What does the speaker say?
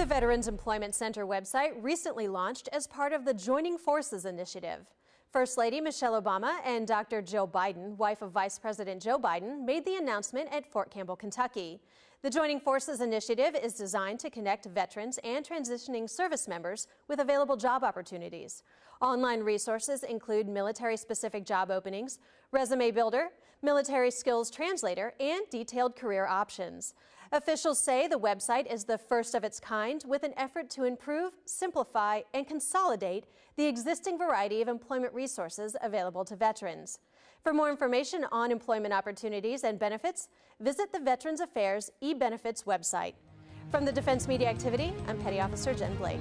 The Veterans Employment Center website recently launched as part of the Joining Forces initiative. First Lady Michelle Obama and Dr. Jill Biden, wife of Vice President Joe Biden, made the announcement at Fort Campbell, Kentucky. The Joining Forces initiative is designed to connect veterans and transitioning service members with available job opportunities. Online resources include military-specific job openings, resume builder, military skills translator, and detailed career options. Officials say the website is the first of its kind with an effort to improve, simplify, and consolidate the existing variety of employment resources available to veterans. For more information on employment opportunities and benefits, visit the Veterans Affairs e-Benefits website. From the Defense Media Activity, I'm Petty Officer Jen Blake.